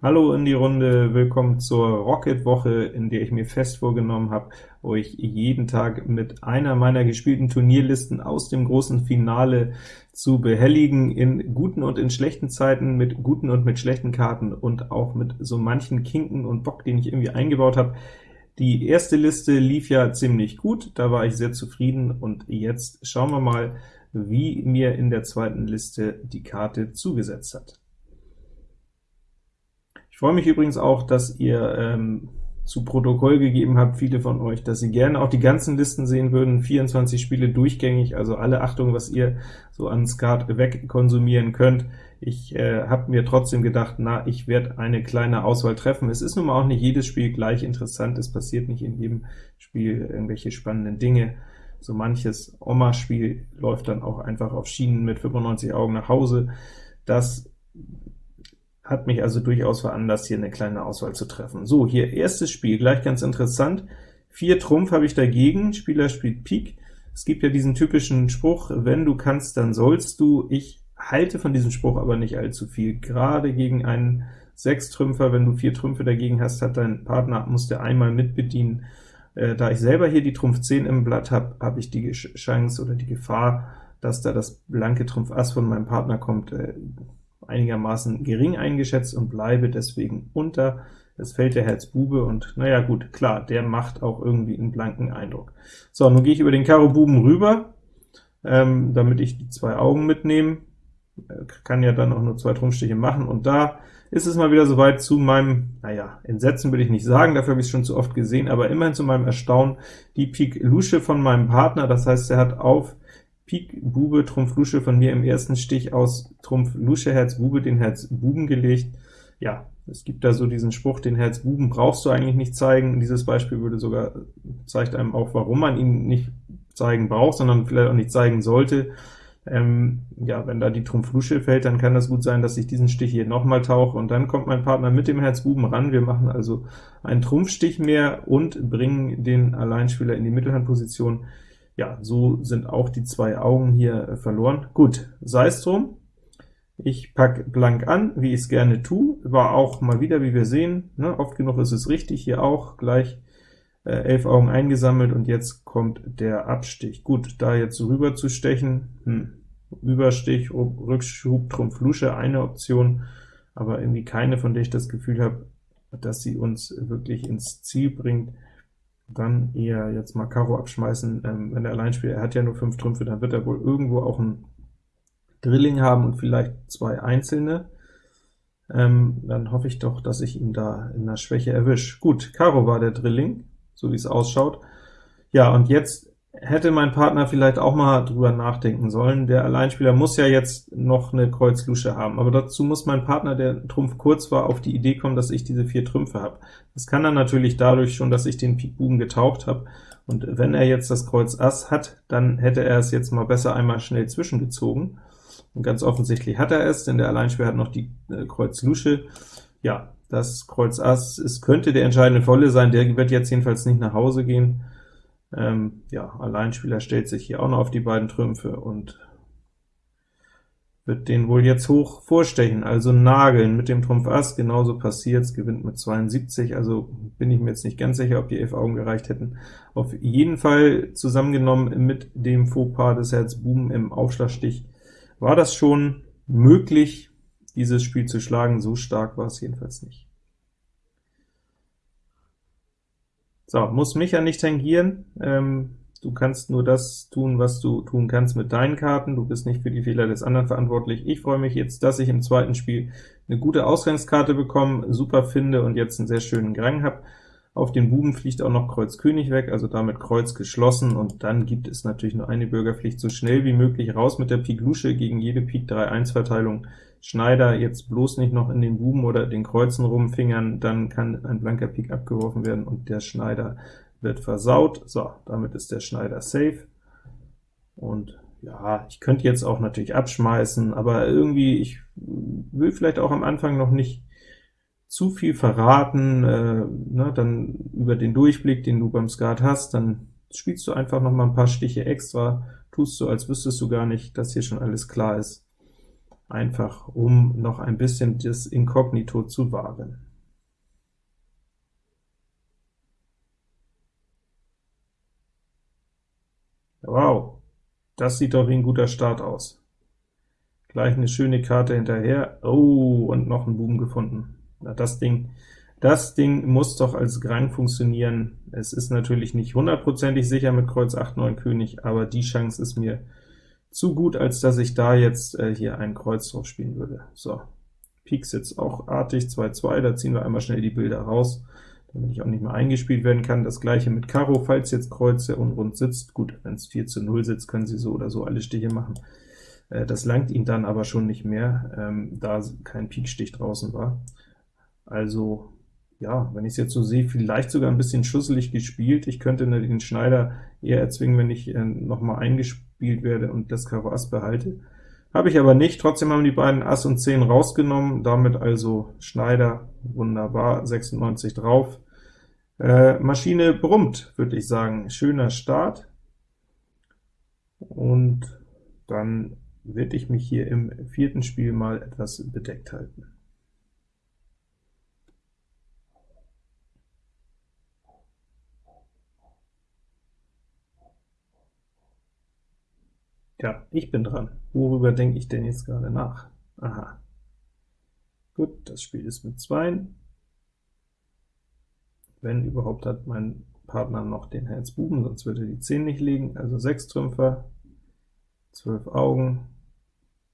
Hallo in die Runde, willkommen zur Rocket-Woche, in der ich mir fest vorgenommen habe, euch jeden Tag mit einer meiner gespielten Turnierlisten aus dem großen Finale zu behelligen, in guten und in schlechten Zeiten, mit guten und mit schlechten Karten und auch mit so manchen Kinken und Bock, den ich irgendwie eingebaut habe. Die erste Liste lief ja ziemlich gut, da war ich sehr zufrieden, und jetzt schauen wir mal, wie mir in der zweiten Liste die Karte zugesetzt hat. Ich freue mich übrigens auch, dass ihr ähm, zu Protokoll gegeben habt, viele von euch, dass sie gerne auch die ganzen Listen sehen würden, 24 Spiele durchgängig, also alle Achtung, was ihr so an Skat wegkonsumieren könnt. Ich äh, habe mir trotzdem gedacht, na, ich werde eine kleine Auswahl treffen. Es ist nun mal auch nicht jedes Spiel gleich interessant, es passiert nicht in jedem Spiel irgendwelche spannenden Dinge. So manches Oma-Spiel läuft dann auch einfach auf Schienen mit 95 Augen nach Hause. Das hat mich also durchaus veranlasst, hier eine kleine Auswahl zu treffen. So, hier erstes Spiel, gleich ganz interessant. 4 Trumpf habe ich dagegen, Spieler spielt Pik. Es gibt ja diesen typischen Spruch, wenn du kannst, dann sollst du. Ich halte von diesem Spruch aber nicht allzu viel, gerade gegen einen Sechstrümpfer, wenn du vier Trümpfe dagegen hast, hat dein Partner, muss der einmal mitbedienen. Äh, da ich selber hier die Trumpf 10 im Blatt habe, habe ich die Chance oder die Gefahr, dass da das blanke Trumpf Ass von meinem Partner kommt, äh, einigermaßen gering eingeschätzt und bleibe deswegen unter. Es fällt der Herz Bube, und naja gut, klar, der macht auch irgendwie einen blanken Eindruck. So, nun gehe ich über den Karo Buben rüber, ähm, damit ich die zwei Augen mitnehme. Äh, kann ja dann auch nur zwei Trumpfstiche machen, und da ist es mal wieder soweit zu meinem, naja, Entsetzen will ich nicht sagen, dafür habe ich es schon zu oft gesehen, aber immerhin zu meinem Erstaunen die Pik Lusche von meinem Partner, das heißt, er hat auf Pik Bube Trumpf Lusche von mir im ersten Stich aus Trumpf Lusche Herz Bube den Herz Buben gelegt. Ja, es gibt da so diesen Spruch, den Herz Buben brauchst du eigentlich nicht zeigen. Dieses Beispiel würde sogar zeigt einem auch, warum man ihn nicht zeigen braucht, sondern vielleicht auch nicht zeigen sollte. Ähm, ja, wenn da die Trumpf Lusche fällt, dann kann das gut sein, dass ich diesen Stich hier nochmal tauche, und dann kommt mein Partner mit dem Herz Buben ran. Wir machen also einen Trumpfstich mehr und bringen den Alleinspieler in die Mittelhandposition ja, so sind auch die zwei Augen hier äh, verloren. Gut, sei es drum. Ich packe blank an, wie ich es gerne tue. War auch mal wieder, wie wir sehen, ne, oft genug ist es richtig, hier auch gleich äh, elf Augen eingesammelt, und jetzt kommt der Abstich. Gut, da jetzt rüber zu stechen, hm, Überstich, Rückschub, Trumpf, Lusche, eine Option, aber irgendwie keine, von der ich das Gefühl habe, dass sie uns wirklich ins Ziel bringt dann eher jetzt mal Karo abschmeißen. Ähm, wenn der Alleinspieler, er hat ja nur fünf Trümpfe, dann wird er wohl irgendwo auch ein Drilling haben und vielleicht zwei einzelne. Ähm, dann hoffe ich doch, dass ich ihn da in der Schwäche erwische. Gut, Karo war der Drilling, so wie es ausschaut. Ja, und jetzt hätte mein Partner vielleicht auch mal drüber nachdenken sollen. Der Alleinspieler muss ja jetzt noch eine Kreuz-Lusche haben, aber dazu muss mein Partner, der Trumpf kurz war, auf die Idee kommen, dass ich diese vier Trümpfe habe. Das kann er natürlich dadurch schon, dass ich den Pik Buben getaucht habe, und wenn er jetzt das Kreuz Ass hat, dann hätte er es jetzt mal besser einmal schnell zwischengezogen, und ganz offensichtlich hat er es, denn der Alleinspieler hat noch die äh, Kreuz Lusche. Ja, das Kreuz Ass es könnte der entscheidende Volle sein, der wird jetzt jedenfalls nicht nach Hause gehen, ähm, ja, Alleinspieler stellt sich hier auch noch auf die beiden Trümpfe und wird den wohl jetzt hoch vorstechen, also nageln mit dem Trumpf Ass, genauso passiert's, gewinnt mit 72, also bin ich mir jetzt nicht ganz sicher, ob die elf Augen gereicht hätten. Auf jeden Fall zusammengenommen mit dem Fauxpas des Herz Buben im Aufschlagstich war das schon möglich, dieses Spiel zu schlagen, so stark war es jedenfalls nicht. So, muss mich ja nicht tangieren. Ähm, du kannst nur das tun, was du tun kannst mit deinen Karten. Du bist nicht für die Fehler des anderen verantwortlich. Ich freue mich jetzt, dass ich im zweiten Spiel eine gute Ausgangskarte bekomme, super finde und jetzt einen sehr schönen Grang habe. Auf den Buben fliegt auch noch Kreuz König weg, also damit Kreuz geschlossen, und dann gibt es natürlich nur eine Bürgerpflicht, so schnell wie möglich raus mit der Pik Lusche gegen jede Pik 3-1-Verteilung Schneider jetzt bloß nicht noch in den Buben oder den Kreuzen rumfingern, dann kann ein blanker Pik abgeworfen werden und der Schneider wird versaut. So, damit ist der Schneider safe. Und ja, ich könnte jetzt auch natürlich abschmeißen, aber irgendwie, ich will vielleicht auch am Anfang noch nicht zu viel verraten, äh, ne, dann über den Durchblick, den du beim Skat hast, dann spielst du einfach noch mal ein paar Stiche extra, tust so, als wüsstest du gar nicht, dass hier schon alles klar ist. Einfach um noch ein bisschen das Inkognito zu wahren. Wow, das sieht doch wie ein guter Start aus. Gleich eine schöne Karte hinterher. Oh, und noch ein Buben gefunden. Na, das Ding, das Ding muss doch als Grang funktionieren. Es ist natürlich nicht hundertprozentig sicher mit Kreuz 8, 9 König, aber die Chance ist mir zu gut, als dass ich da jetzt äh, hier ein Kreuz drauf spielen würde. So, Pik sitzt auch artig, 2-2, da ziehen wir einmal schnell die Bilder raus, damit ich auch nicht mehr eingespielt werden kann. Das gleiche mit Karo, falls jetzt Kreuz sehr unrund sitzt. Gut, wenn es 4 zu 0 sitzt, können Sie so oder so alle Stiche machen. Äh, das langt ihm dann aber schon nicht mehr, ähm, da kein Pikstich draußen war. Also ja, wenn ich es jetzt so sehe, vielleicht sogar ein bisschen schusselig gespielt. Ich könnte den Schneider eher erzwingen, wenn ich äh, noch mal eingespielt werde und das Karo Ass behalte. Habe ich aber nicht, trotzdem haben die beiden Ass und 10 rausgenommen, damit also Schneider, wunderbar, 96 drauf. Äh, Maschine brummt, würde ich sagen, schöner Start. Und dann werde ich mich hier im vierten Spiel mal etwas bedeckt halten. Ja, ich bin dran. Worüber denke ich denn jetzt gerade nach? Aha. Gut, das Spiel ist mit 2. Wenn überhaupt hat mein Partner noch den Herz Buben, sonst würde er die 10 nicht legen, also 6 Trümpfer, 12 Augen,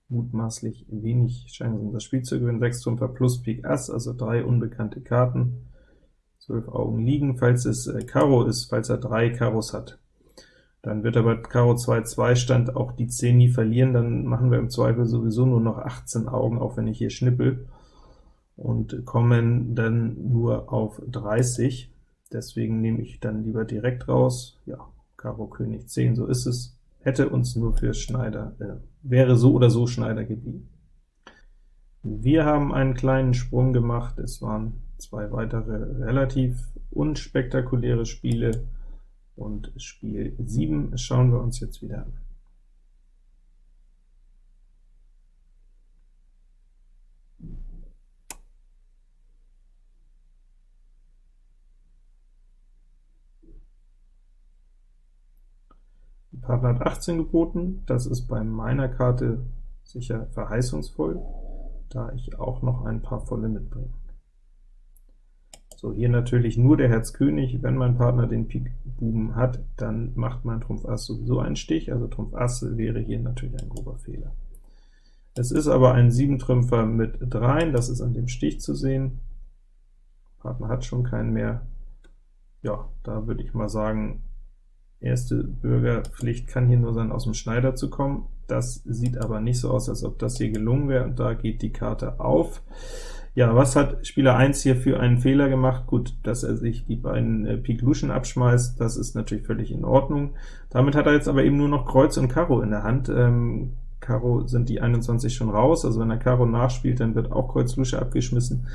mutmaßlich wenig Chancen, das Spiel zu gewinnen, 6 Trümpfer plus Pik Ass, also drei unbekannte Karten, 12 Augen liegen, falls es äh, Karo ist, falls er drei Karos hat. Dann wird er bei Karo 2-2 Stand auch die 10 nie verlieren, dann machen wir im Zweifel sowieso nur noch 18 Augen, auch wenn ich hier schnippel, und kommen dann nur auf 30. Deswegen nehme ich dann lieber direkt raus. Ja, Karo König 10, so ist es. Hätte uns nur für Schneider, äh, wäre so oder so Schneider geblieben. Wir haben einen kleinen Sprung gemacht, es waren zwei weitere relativ unspektakuläre Spiele, und Spiel 7 schauen wir uns jetzt wieder an. Partner hat 18 geboten, das ist bei meiner Karte sicher verheißungsvoll, da ich auch noch ein paar volle mitbringe. So, hier natürlich nur der Herz König. Wenn mein Partner den Pik Buben hat, dann macht mein Trumpf Ass sowieso einen Stich, also Trumpf Ass wäre hier natürlich ein grober Fehler. Es ist aber ein 7-Trümpfer mit 3, das ist an dem Stich zu sehen. Partner hat schon keinen mehr. Ja, da würde ich mal sagen, erste Bürgerpflicht kann hier nur sein, aus dem Schneider zu kommen. Das sieht aber nicht so aus, als ob das hier gelungen wäre, und da geht die Karte auf. Ja, was hat Spieler 1 hier für einen Fehler gemacht? Gut, dass er sich die beiden äh, Pik Luschen abschmeißt, das ist natürlich völlig in Ordnung. Damit hat er jetzt aber eben nur noch Kreuz und Karo in der Hand. Ähm, Karo sind die 21 schon raus, also wenn er Karo nachspielt, dann wird auch Kreuz Lusche abgeschmissen.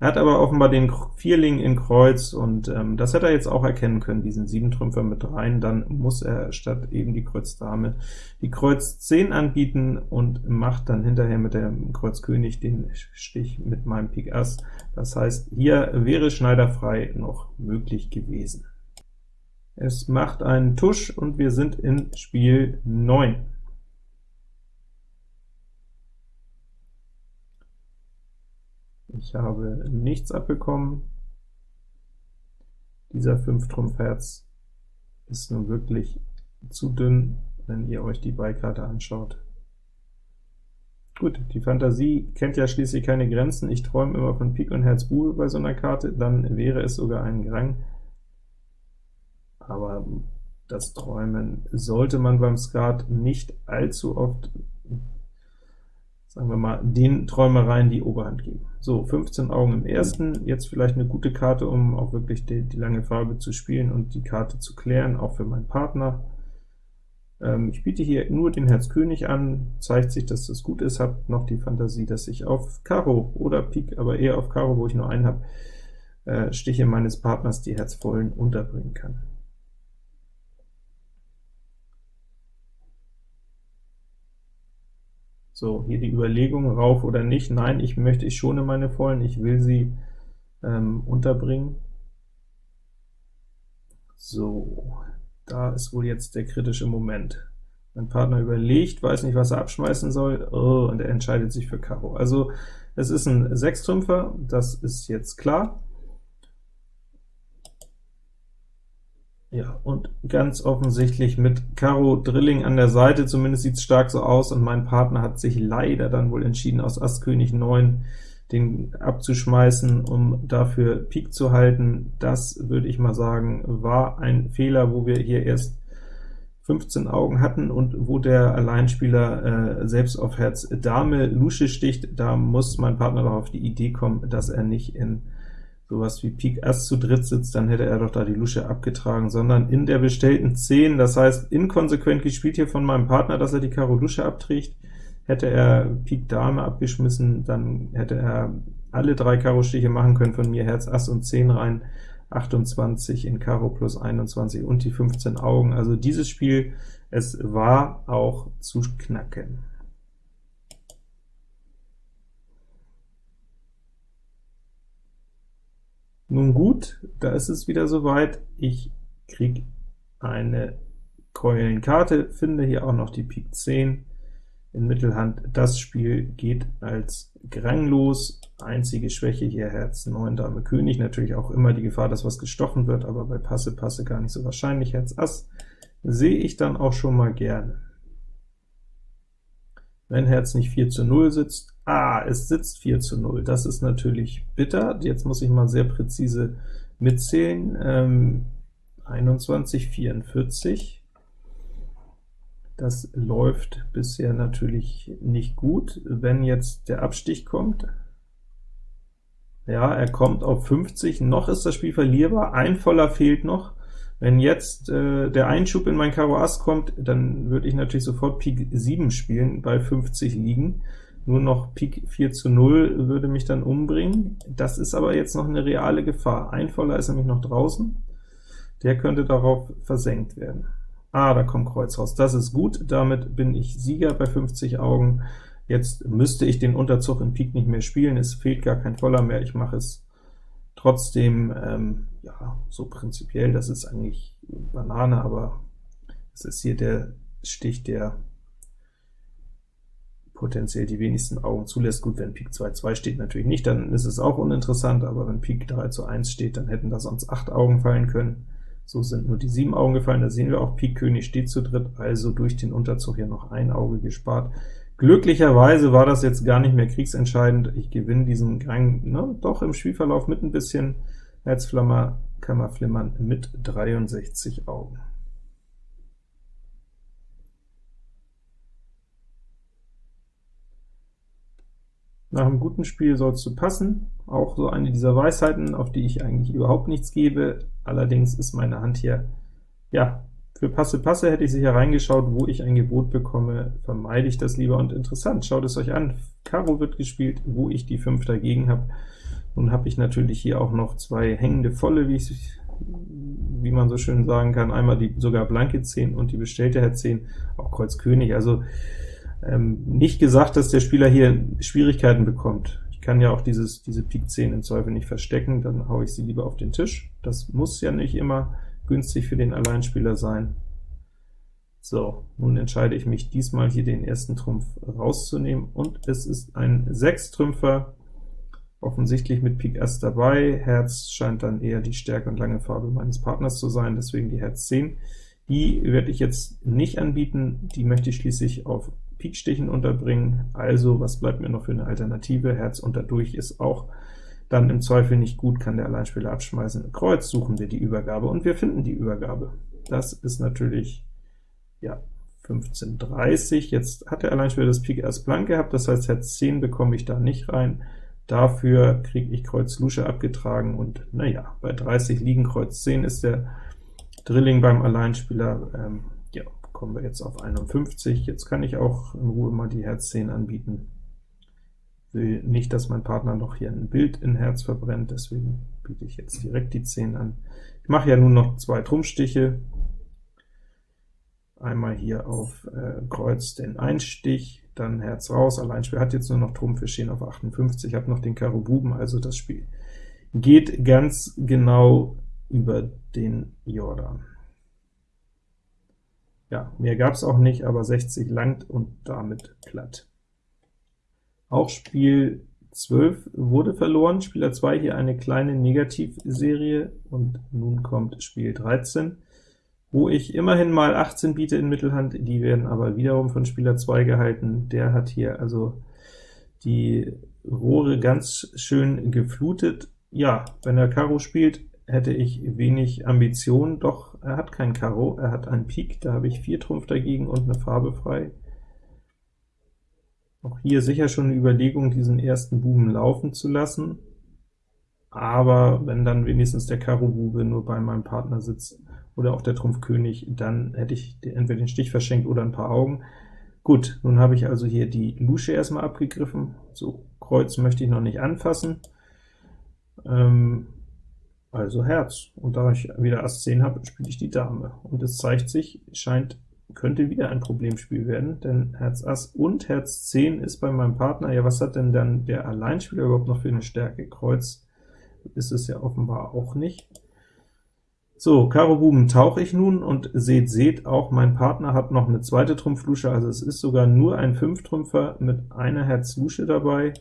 Er hat aber offenbar den Vierling in Kreuz, und ähm, das hätte er jetzt auch erkennen können, diesen 7-Trümpfer mit rein, dann muss er statt eben die Kreuz Dame die Kreuz 10 anbieten und macht dann hinterher mit dem Kreuz König den Stich mit meinem Pik Ass. Das heißt, hier wäre Schneider frei noch möglich gewesen. Es macht einen Tusch, und wir sind in Spiel 9. Ich habe nichts abbekommen. Dieser 5 Trumpf Herz ist nun wirklich zu dünn, wenn ihr euch die Beikarte anschaut. Gut, die Fantasie kennt ja schließlich keine Grenzen. Ich träume immer von Pik und Herz Bube bei so einer Karte, dann wäre es sogar ein Grang. Aber das Träumen sollte man beim Skat nicht allzu oft sagen wir mal, den Träumereien die Oberhand geben. So, 15 Augen im ersten, jetzt vielleicht eine gute Karte, um auch wirklich die, die lange Farbe zu spielen und die Karte zu klären, auch für meinen Partner. Ähm, ich biete hier nur den Herz König an, zeigt sich, dass das gut ist, habe noch die Fantasie, dass ich auf Karo oder Pik, aber eher auf Karo, wo ich nur einen habe, äh, Stiche meines Partners die Herzvollen unterbringen kann. So, hier die Überlegung, rauf oder nicht. Nein, ich möchte, ich schone meine Vollen, ich will sie ähm, unterbringen. So, da ist wohl jetzt der kritische Moment. Mein Partner überlegt, weiß nicht, was er abschmeißen soll, oh, und er entscheidet sich für Karo. Also es ist ein Sechstrümpfer, das ist jetzt klar. Ja, und ganz offensichtlich mit Karo Drilling an der Seite, zumindest sieht es stark so aus, und mein Partner hat sich leider dann wohl entschieden, aus Ass König 9 den abzuschmeißen, um dafür Pik zu halten. Das, würde ich mal sagen, war ein Fehler, wo wir hier erst 15 Augen hatten und wo der Alleinspieler äh, selbst auf Herz Dame Lusche sticht, da muss mein Partner doch auf die Idee kommen, dass er nicht in sowas wie Pik Ass zu dritt sitzt, dann hätte er doch da die Lusche abgetragen, sondern in der bestellten 10, das heißt inkonsequent gespielt hier von meinem Partner, dass er die Karo Lusche abträgt, hätte er Pik Dame abgeschmissen, dann hätte er alle drei Karo Stiche machen können, von mir Herz Ass und 10 rein, 28 in Karo plus 21 und die 15 Augen. Also dieses Spiel, es war auch zu knacken. Nun gut, da ist es wieder soweit. Ich kriege eine Keulenkarte, finde hier auch noch die Pik 10 in Mittelhand. Das Spiel geht als Grang los. Einzige Schwäche hier Herz 9 Dame König, natürlich auch immer die Gefahr, dass was gestochen wird, aber bei Passe Passe gar nicht so wahrscheinlich. Herz Ass sehe ich dann auch schon mal gerne. Wenn Herz nicht 4 zu 0 sitzt, ah, es sitzt 4 zu 0, das ist natürlich bitter. Jetzt muss ich mal sehr präzise mitzählen. Ähm, 21, 44, das läuft bisher natürlich nicht gut. Wenn jetzt der Abstich kommt, ja, er kommt auf 50, noch ist das Spiel verlierbar, ein Voller fehlt noch. Wenn jetzt äh, der Einschub in mein Karo Ass kommt, dann würde ich natürlich sofort Pik 7 spielen, bei 50 liegen. Nur noch Pik 4 zu 0 würde mich dann umbringen. Das ist aber jetzt noch eine reale Gefahr. Ein Voller ist nämlich noch draußen, der könnte darauf versenkt werden. Ah, da kommt Kreuz raus. Das ist gut, damit bin ich Sieger bei 50 Augen. Jetzt müsste ich den Unterzug in Pik nicht mehr spielen, es fehlt gar kein Voller mehr, ich mache es trotzdem, ähm, ja, so prinzipiell, das ist eigentlich Banane, aber es ist hier der Stich, der potenziell die wenigsten Augen zulässt. Gut, wenn Pik 2, 2 steht natürlich nicht, dann ist es auch uninteressant, aber wenn Pik 3 zu 1 steht, dann hätten da sonst 8 Augen fallen können. So sind nur die sieben Augen gefallen, da sehen wir auch, Pik König steht zu dritt, also durch den Unterzug hier noch ein Auge gespart. Glücklicherweise war das jetzt gar nicht mehr kriegsentscheidend, ich gewinne diesen Gang ne, doch im Spielverlauf mit ein bisschen Herzflammer, Kammerflimmern mit 63 Augen. Nach einem guten Spiel sollst du passen, auch so eine dieser Weisheiten, auf die ich eigentlich überhaupt nichts gebe. Allerdings ist meine Hand hier, ja, für Passe Passe hätte ich sicher reingeschaut, wo ich ein Gebot bekomme, vermeide ich das lieber. Und interessant, schaut es euch an, Karo wird gespielt, wo ich die 5 dagegen habe. Nun habe ich natürlich hier auch noch zwei hängende Volle, wie, ich, wie man so schön sagen kann, einmal die sogar blanke 10 und die bestellte Herz 10, auch Kreuz König. Also ähm, nicht gesagt, dass der Spieler hier Schwierigkeiten bekommt. Ich kann ja auch dieses, diese Pik 10 im Zweifel nicht verstecken, dann haue ich sie lieber auf den Tisch. Das muss ja nicht immer günstig für den Alleinspieler sein. So, nun entscheide ich mich diesmal hier den ersten Trumpf rauszunehmen, und es ist ein Sechstrümpfer, offensichtlich mit Pik Ass dabei. Herz scheint dann eher die Stärke und lange Farbe meines Partners zu sein, deswegen die Herz 10. Die werde ich jetzt nicht anbieten, die möchte ich schließlich auf Pikstichen unterbringen, also was bleibt mir noch für eine Alternative? Herz unterdurch ist auch dann im Zweifel nicht gut, kann der Alleinspieler abschmeißen. Kreuz suchen wir die Übergabe, und wir finden die Übergabe. Das ist natürlich, ja, 1530. Jetzt hat der Alleinspieler das Pik erst blank gehabt, das heißt Herz 10 bekomme ich da nicht rein. Dafür kriege ich Kreuz Lusche abgetragen, und naja, bei 30 liegen Kreuz 10 ist der Drilling beim Alleinspieler, ähm, kommen wir jetzt auf 51. Jetzt kann ich auch in Ruhe mal die Herz 10 anbieten. Will nicht, dass mein Partner noch hier ein Bild in Herz verbrennt, deswegen biete ich jetzt direkt die 10 an. Ich mache ja nun noch zwei Trumpfstiche. einmal hier auf äh, Kreuz den Einstich, dann Herz raus, Alleinspiel hat jetzt nur noch Trumpf, wir stehen auf 58, habe noch den Karo Buben, also das Spiel geht ganz genau über den Jordan. Ja, mehr gab es auch nicht, aber 60 langt und damit platt. Auch Spiel 12 wurde verloren, Spieler 2 hier eine kleine Negativserie, und nun kommt Spiel 13, wo ich immerhin mal 18 biete in Mittelhand, die werden aber wiederum von Spieler 2 gehalten. Der hat hier also die Rohre ganz schön geflutet. Ja, wenn er Karo spielt, hätte ich wenig Ambition, doch er hat kein Karo, er hat ein Pik, da habe ich 4 Trumpf dagegen und eine Farbe frei. Auch hier sicher schon eine Überlegung, diesen ersten Buben laufen zu lassen, aber wenn dann wenigstens der Karo-Bube nur bei meinem Partner sitzt oder auch der Trumpf König, dann hätte ich entweder den Stich verschenkt oder ein paar Augen. Gut, nun habe ich also hier die Lusche erstmal abgegriffen, so Kreuz möchte ich noch nicht anfassen, ähm, also Herz. Und da ich wieder Ass 10 habe, spiele ich die Dame. Und es zeigt sich, scheint, könnte wieder ein Problemspiel werden, denn Herz Ass und Herz 10 ist bei meinem Partner, ja was hat denn dann der Alleinspieler überhaupt noch für eine Stärke? Kreuz ist es ja offenbar auch nicht. So, Karo Buben tauche ich nun, und seht, seht, auch mein Partner hat noch eine zweite Trumpflusche, also es ist sogar nur ein Fünftrümpfer mit einer Herz-Lusche dabei,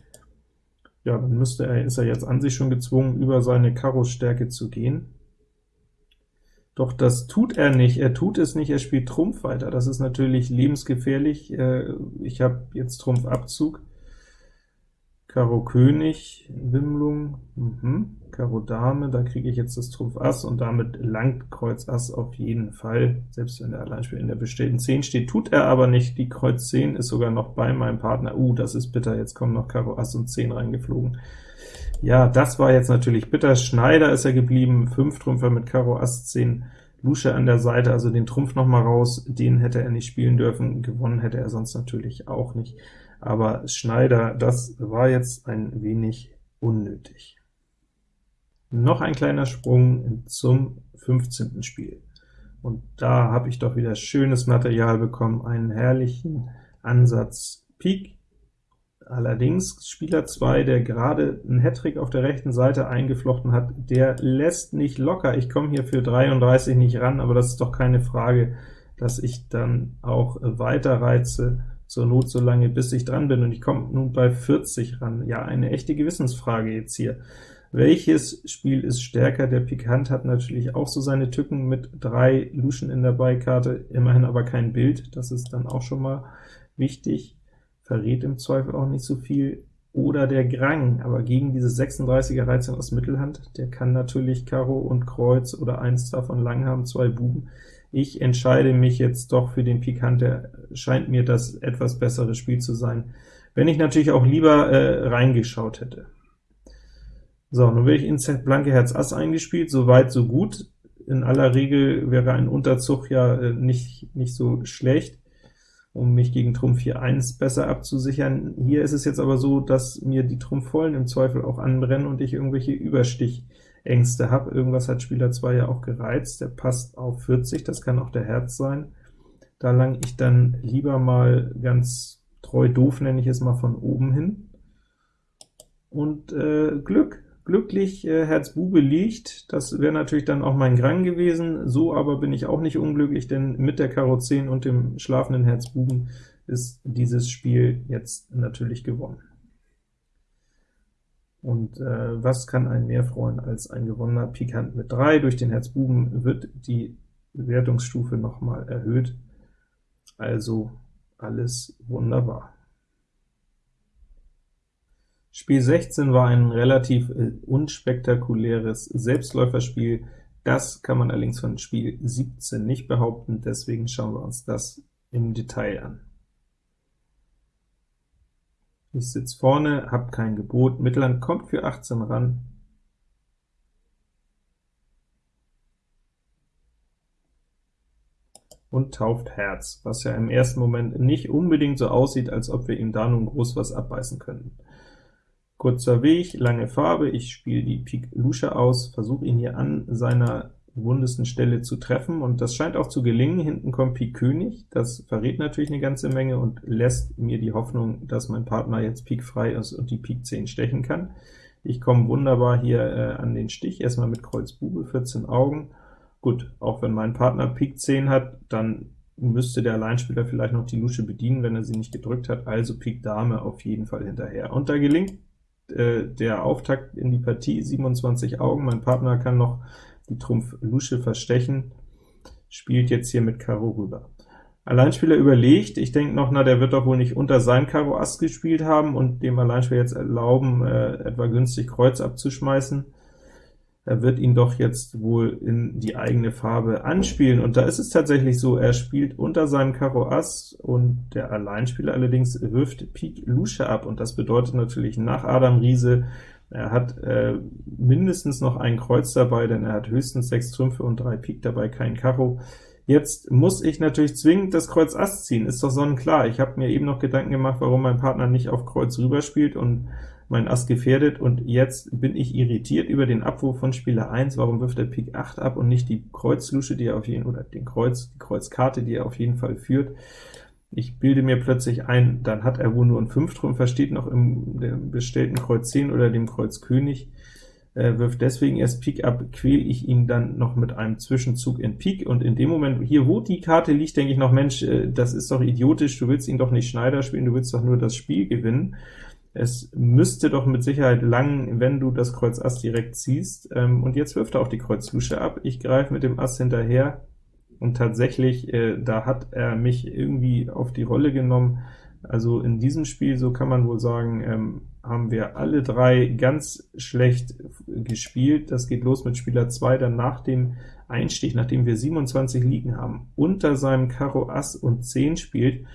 ja, dann müsste er, ist er jetzt an sich schon gezwungen, über seine Karo-Stärke zu gehen. Doch das tut er nicht, er tut es nicht, er spielt Trumpf weiter. Das ist natürlich lebensgefährlich. Äh, ich habe jetzt Trumpf Abzug, Karo König, Wimmlung, mhm. Karo Dame, da kriege ich jetzt das Trumpf Ass, und damit langt Kreuz Ass auf jeden Fall, selbst wenn der Alleinspieler in der bestellten 10 steht, tut er aber nicht, die Kreuz 10 ist sogar noch bei meinem Partner, uh, das ist bitter, jetzt kommen noch Karo Ass und 10 reingeflogen. Ja, das war jetzt natürlich bitter, Schneider ist er geblieben, 5 Trümpfer mit Karo Ass 10, Lusche an der Seite, also den Trumpf noch mal raus, den hätte er nicht spielen dürfen, gewonnen hätte er sonst natürlich auch nicht aber Schneider, das war jetzt ein wenig unnötig. Noch ein kleiner Sprung zum 15. Spiel. Und da habe ich doch wieder schönes Material bekommen, einen herrlichen Ansatz Pik. Allerdings Spieler 2, der gerade einen Hattrick auf der rechten Seite eingeflochten hat, der lässt nicht locker. Ich komme hier für 33 nicht ran, aber das ist doch keine Frage, dass ich dann auch weiter reize zur Not so lange, bis ich dran bin, und ich komme nun bei 40 ran. Ja, eine echte Gewissensfrage jetzt hier. Welches Spiel ist stärker? Der Pikant hat natürlich auch so seine Tücken mit drei Luschen in der Beikarte, immerhin aber kein Bild, das ist dann auch schon mal wichtig, verrät im Zweifel auch nicht so viel. Oder der Grang, aber gegen diese 36er Reizung aus Mittelhand, der kann natürlich Karo und Kreuz oder eins davon lang haben, zwei Buben, ich entscheide mich jetzt doch für den Pikante, scheint mir das etwas bessere Spiel zu sein, wenn ich natürlich auch lieber äh, reingeschaut hätte. So, nun werde ich ins blanke Herz Ass eingespielt, so weit, so gut. In aller Regel wäre ein Unterzug ja äh, nicht, nicht so schlecht, um mich gegen Trumpf 4-1 besser abzusichern. Hier ist es jetzt aber so, dass mir die Trumpfvollen im Zweifel auch anbrennen und ich irgendwelche Überstich Ängste habe. Irgendwas hat Spieler 2 ja auch gereizt, der passt auf 40, das kann auch der Herz sein. Da lang ich dann lieber mal ganz treu doof, nenne ich es mal, von oben hin. Und äh, Glück, glücklich äh, Herz Bube liegt, das wäre natürlich dann auch mein Grang gewesen, so aber bin ich auch nicht unglücklich, denn mit der Karo 10 und dem schlafenden Herz Buben ist dieses Spiel jetzt natürlich gewonnen. Und äh, was kann einen mehr freuen als ein gewonnener Pikant mit 3? Durch den Herz Buben wird die Wertungsstufe nochmal erhöht, also alles wunderbar. Spiel 16 war ein relativ äh, unspektakuläres Selbstläuferspiel, das kann man allerdings von Spiel 17 nicht behaupten, deswegen schauen wir uns das im Detail an. Ich sitze vorne, habe kein Gebot, Mittelhand kommt für 18 ran, und tauft Herz, was ja im ersten Moment nicht unbedingt so aussieht, als ob wir ihm da nun groß was abbeißen könnten. Kurzer Weg, lange Farbe, ich spiele die Pik Lusche aus, versuche ihn hier an seiner wundesten Stelle zu treffen, und das scheint auch zu gelingen. Hinten kommt Pik König, das verrät natürlich eine ganze Menge und lässt mir die Hoffnung, dass mein Partner jetzt Pik frei ist und die Pik 10 stechen kann. Ich komme wunderbar hier äh, an den Stich, erstmal mit Kreuz Bube, 14 Augen. Gut, auch wenn mein Partner Pik 10 hat, dann müsste der Alleinspieler vielleicht noch die Lusche bedienen, wenn er sie nicht gedrückt hat, also Pik Dame auf jeden Fall hinterher. Und da gelingt äh, der Auftakt in die Partie, 27 Augen, mein Partner kann noch die Trumpf Lusche verstechen, spielt jetzt hier mit Karo rüber. Alleinspieler überlegt, ich denke noch, na, der wird doch wohl nicht unter sein Karo Ass gespielt haben und dem Alleinspieler jetzt erlauben, äh, etwa günstig Kreuz abzuschmeißen. Er wird ihn doch jetzt wohl in die eigene Farbe anspielen, und da ist es tatsächlich so, er spielt unter seinem Karo Ass, und der Alleinspieler allerdings wirft Pik Lusche ab, und das bedeutet natürlich nach Adam Riese, er hat äh, mindestens noch ein Kreuz dabei, denn er hat höchstens sechs Trümpfe und drei Pik dabei, kein Karo. Jetzt muss ich natürlich zwingend das Kreuz Ass ziehen, ist doch sonnenklar. Ich habe mir eben noch Gedanken gemacht, warum mein Partner nicht auf Kreuz rüber spielt und mein Ass gefährdet, und jetzt bin ich irritiert über den Abwurf von Spieler 1. Warum wirft er Pik 8 ab und nicht die Kreuzlusche, die er auf jeden oder den Kreuz, die Kreuzkarte, die er auf jeden Fall führt? Ich bilde mir plötzlich ein, dann hat er wohl nur ein 5 Trümpfer, steht noch im bestellten Kreuz 10 oder dem Kreuz König, äh, wirft deswegen erst Pik ab, quäle ich ihn dann noch mit einem Zwischenzug in Pik, und in dem Moment, hier wo die Karte liegt, denke ich noch, Mensch, äh, das ist doch idiotisch, du willst ihn doch nicht Schneider spielen, du willst doch nur das Spiel gewinnen. Es müsste doch mit Sicherheit lang, wenn du das Kreuz Ass direkt ziehst, ähm, und jetzt wirft er auch die Kreuz Lusche ab. Ich greife mit dem Ass hinterher, und tatsächlich, äh, da hat er mich irgendwie auf die Rolle genommen. Also in diesem Spiel, so kann man wohl sagen, ähm, haben wir alle drei ganz schlecht gespielt. Das geht los mit Spieler 2, dann nach dem Einstich, nachdem wir 27 liegen haben, unter seinem Karo Ass und 10 spielt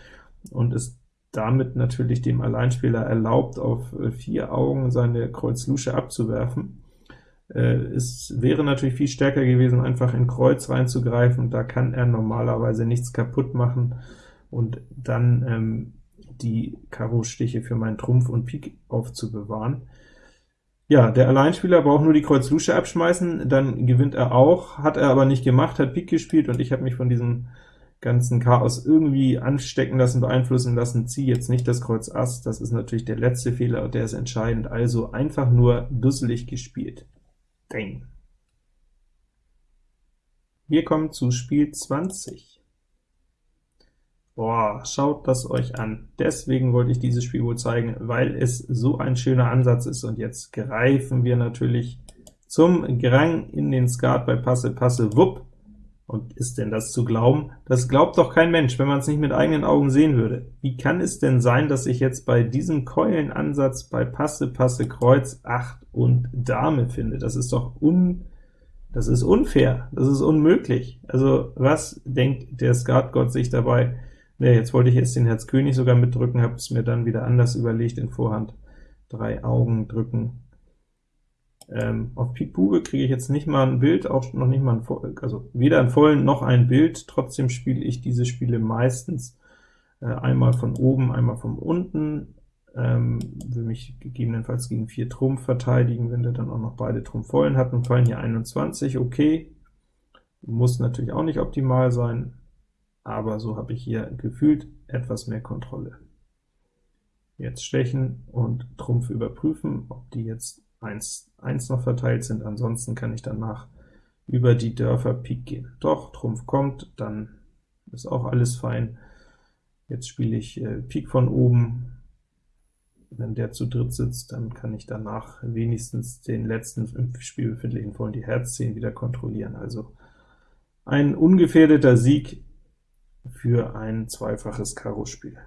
und es damit natürlich dem Alleinspieler erlaubt, auf vier Augen seine Kreuz Lusche abzuwerfen. Äh, es wäre natürlich viel stärker gewesen, einfach in Kreuz reinzugreifen, da kann er normalerweise nichts kaputt machen, und dann ähm, die Karo-Stiche für meinen Trumpf und Pik aufzubewahren. Ja, der Alleinspieler braucht nur die Kreuz Lusche abschmeißen, dann gewinnt er auch, hat er aber nicht gemacht, hat Pik gespielt, und ich habe mich von diesem ganzen Chaos irgendwie anstecken lassen, beeinflussen lassen, ziehe jetzt nicht das Kreuz Ass, das ist natürlich der letzte Fehler, und der ist entscheidend, also einfach nur dusselig gespielt. Dang. Wir kommen zu Spiel 20. Boah, schaut das euch an. Deswegen wollte ich dieses Spiel wohl zeigen, weil es so ein schöner Ansatz ist. Und jetzt greifen wir natürlich zum Grang in den Skat bei Passe, Passe, Wupp. Und ist denn das zu glauben? Das glaubt doch kein Mensch, wenn man es nicht mit eigenen Augen sehen würde. Wie kann es denn sein, dass ich jetzt bei diesem Keulenansatz bei Passe, Passe, Kreuz, 8 und Dame finde? Das ist doch un... Das ist unfair, das ist unmöglich. Also was denkt der Skatgott sich dabei? Ne, jetzt wollte ich jetzt den Herz König sogar mitdrücken, habe es mir dann wieder anders überlegt, in Vorhand drei Augen drücken, ähm, auf Pik Bube kriege ich jetzt nicht mal ein Bild, auch noch nicht mal ein, also weder ein vollen noch ein Bild, trotzdem spiele ich diese Spiele meistens äh, einmal von oben, einmal von unten, ähm, will mich gegebenenfalls gegen 4 Trumpf verteidigen, wenn der dann auch noch beide Trumpf vollen hat, und fallen hier 21, okay, muss natürlich auch nicht optimal sein, aber so habe ich hier gefühlt etwas mehr Kontrolle. Jetzt stechen und Trumpf überprüfen, ob die jetzt 1, 1 noch verteilt sind, ansonsten kann ich danach über die Dörfer Pik gehen. Doch, Trumpf kommt, dann ist auch alles fein. Jetzt spiele ich äh, Pik von oben, wenn der zu dritt sitzt, dann kann ich danach wenigstens den letzten im Spiel befindlichen Vollen die Herz 10 wieder kontrollieren. Also ein ungefährdeter Sieg für ein zweifaches Karo-Spiel.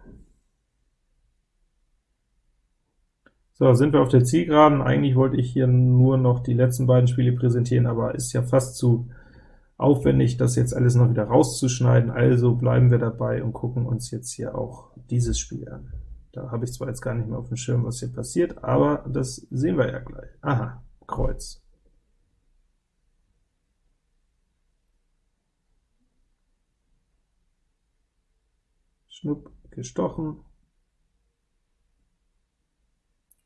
So, sind wir auf der Zielgeraden. Eigentlich wollte ich hier nur noch die letzten beiden Spiele präsentieren, aber ist ja fast zu aufwendig, das jetzt alles noch wieder rauszuschneiden, also bleiben wir dabei und gucken uns jetzt hier auch dieses Spiel an. Da habe ich zwar jetzt gar nicht mehr auf dem Schirm, was hier passiert, aber das sehen wir ja gleich. Aha, Kreuz. Schnupp, gestochen,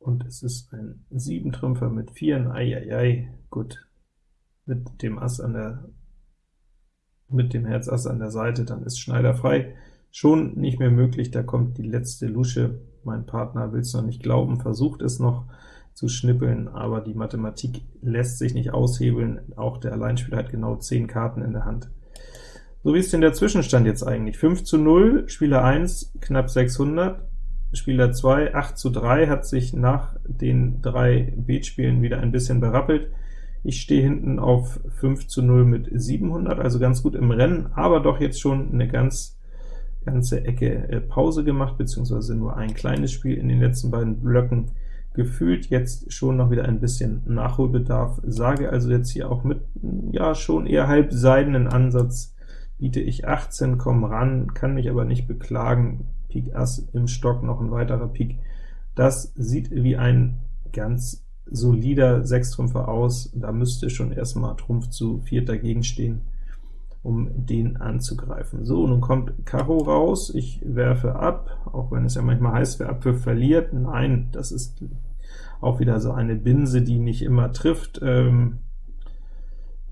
und es ist ein 7-Trümpfer mit 4, eieiei, gut. mit dem Ass an der mit dem Herz Ass an der Seite, dann ist Schneider frei. Schon nicht mehr möglich, da kommt die letzte Lusche. Mein Partner will es noch nicht glauben, versucht es noch zu schnippeln, aber die Mathematik lässt sich nicht aushebeln. Auch der Alleinspieler hat genau 10 Karten in der Hand. So wie ist denn der Zwischenstand jetzt eigentlich? 5 zu 0, Spieler 1 knapp 600, Spieler 2 8 zu 3, hat sich nach den drei Beatspielen wieder ein bisschen berappelt. Ich stehe hinten auf 5 zu 0 mit 700, also ganz gut im Rennen, aber doch jetzt schon eine ganz ganze Ecke äh, Pause gemacht, beziehungsweise nur ein kleines Spiel in den letzten beiden Blöcken gefühlt, jetzt schon noch wieder ein bisschen Nachholbedarf, sage also jetzt hier auch mit, ja, schon eher halb seidenen Ansatz, biete ich 18, komme ran, kann mich aber nicht beklagen, Pik Ass im Stock, noch ein weiterer Pik, das sieht wie ein ganz solider Sechstrümpfer aus, da müsste schon erstmal Trumpf zu viert dagegen stehen, um den anzugreifen. So, nun kommt Karo raus, ich werfe ab, auch wenn es ja manchmal heißt, wer abwirft, verliert. Nein, das ist auch wieder so eine Binse, die nicht immer trifft. Ähm,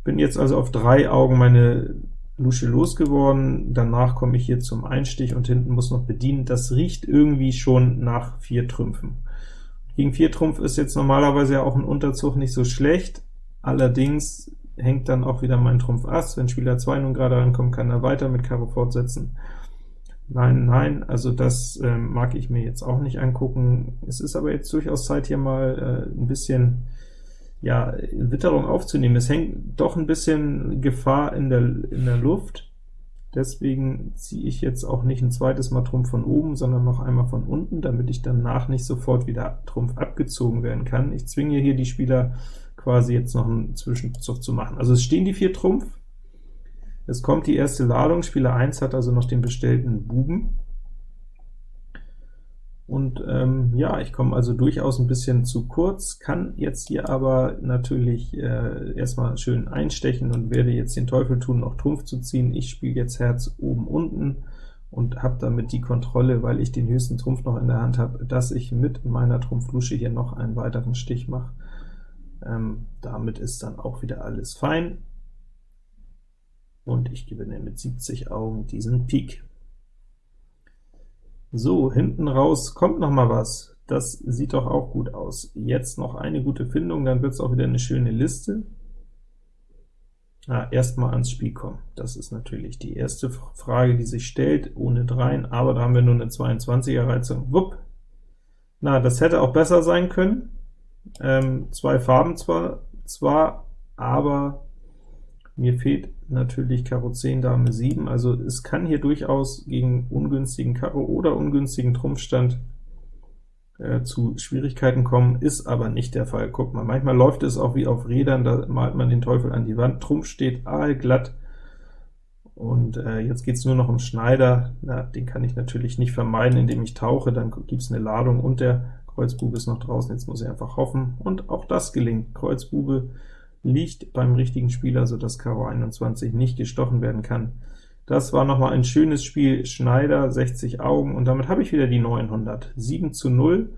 bin jetzt also auf drei Augen meine Lusche losgeworden, danach komme ich hier zum Einstich und hinten muss noch bedienen. Das riecht irgendwie schon nach vier Trümpfen. Gegen 4 Trumpf ist jetzt normalerweise ja auch ein Unterzug nicht so schlecht, allerdings hängt dann auch wieder mein Trumpf Ass. Wenn Spieler 2 nun gerade rankommt, kann er weiter mit Karo fortsetzen. Nein, nein, also das äh, mag ich mir jetzt auch nicht angucken. Es ist aber jetzt durchaus Zeit, hier mal äh, ein bisschen ja, Witterung aufzunehmen. Es hängt doch ein bisschen Gefahr in der, in der Luft. Deswegen ziehe ich jetzt auch nicht ein zweites Mal Trumpf von oben, sondern noch einmal von unten, damit ich danach nicht sofort wieder Trumpf abgezogen werden kann. Ich zwinge hier die Spieler quasi jetzt noch einen Zwischenzug zu machen. Also es stehen die vier Trumpf, es kommt die erste Ladung, Spieler 1 hat also noch den bestellten Buben, und ähm, ja, ich komme also durchaus ein bisschen zu kurz, kann jetzt hier aber natürlich äh, erstmal schön einstechen und werde jetzt den Teufel tun, noch Trumpf zu ziehen. Ich spiele jetzt Herz oben unten und habe damit die Kontrolle, weil ich den höchsten Trumpf noch in der Hand habe, dass ich mit meiner Trumpflusche hier noch einen weiteren Stich mache. Ähm, damit ist dann auch wieder alles fein, und ich gewinne mit 70 Augen diesen Pik. So, hinten raus kommt noch mal was. Das sieht doch auch gut aus. Jetzt noch eine gute Findung, dann wird es auch wieder eine schöne Liste. Ah, erstmal ans Spiel kommen. Das ist natürlich die erste Frage, die sich stellt, ohne dreien, aber da haben wir nur eine 22er Reizung. Wupp! Na, das hätte auch besser sein können. Ähm, zwei Farben zwar, zwar, aber mir fehlt natürlich Karo 10, Dame 7, also es kann hier durchaus gegen ungünstigen Karo oder ungünstigen Trumpfstand äh, zu Schwierigkeiten kommen, ist aber nicht der Fall. Guck mal, manchmal läuft es auch wie auf Rädern, da malt man den Teufel an die Wand, Trumpf steht aalglatt, und äh, jetzt geht es nur noch um Schneider, Na, den kann ich natürlich nicht vermeiden, indem ich tauche, dann gibt es eine Ladung und der Kreuzbube ist noch draußen, jetzt muss ich einfach hoffen, und auch das gelingt. Kreuzbube liegt beim richtigen Spieler, so dass Karo 21 nicht gestochen werden kann. Das war nochmal ein schönes Spiel, Schneider, 60 Augen, und damit habe ich wieder die 900. 7 zu 0,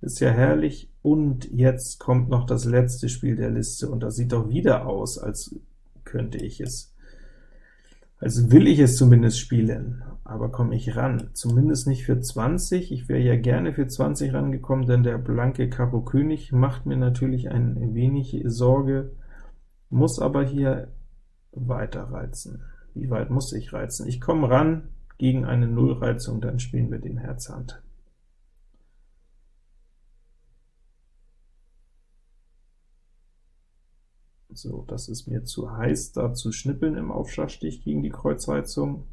ist ja herrlich, und jetzt kommt noch das letzte Spiel der Liste, und das sieht doch wieder aus, als könnte ich es, als will ich es zumindest spielen aber komme ich ran? Zumindest nicht für 20, ich wäre ja gerne für 20 rangekommen, denn der blanke Karo König macht mir natürlich ein wenig Sorge, muss aber hier weiter reizen. Wie weit muss ich reizen? Ich komme ran gegen eine Nullreizung, dann spielen wir den Herz Hand. So, das ist mir zu heiß, da zu schnippeln im Aufschlagstich gegen die Kreuzreizung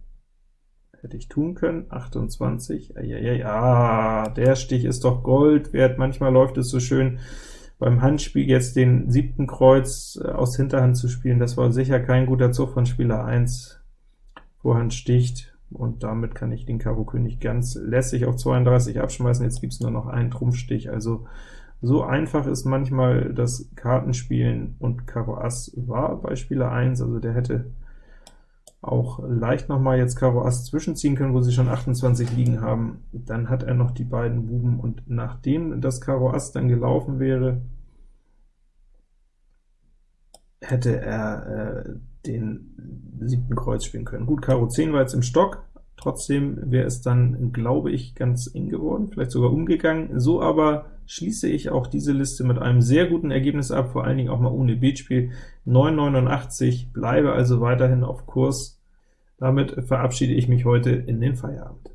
hätte ich tun können, 28, ja, ja, der Stich ist doch Gold wert, manchmal läuft es so schön, beim Handspiel jetzt den siebten Kreuz äh, aus Hinterhand zu spielen, das war sicher kein guter Zug von Spieler 1, Vorhand sticht, und damit kann ich den Karo König ganz lässig auf 32 abschmeißen, jetzt gibt es nur noch einen Trumpfstich, also so einfach ist manchmal das Kartenspielen, und Karo Ass war bei Spieler 1, also der hätte auch leicht noch mal jetzt Karo Ass zwischenziehen können, wo sie schon 28 liegen haben. Dann hat er noch die beiden Buben, und nachdem das Karo Ass dann gelaufen wäre, hätte er äh, den siebten Kreuz spielen können. Gut, Karo 10 war jetzt im Stock, trotzdem wäre es dann, glaube ich, ganz eng geworden, vielleicht sogar umgegangen. So aber schließe ich auch diese Liste mit einem sehr guten Ergebnis ab, vor allen Dingen auch mal ohne Beatspiel. 9,89, bleibe also weiterhin auf Kurs. Damit verabschiede ich mich heute in den Feierabend.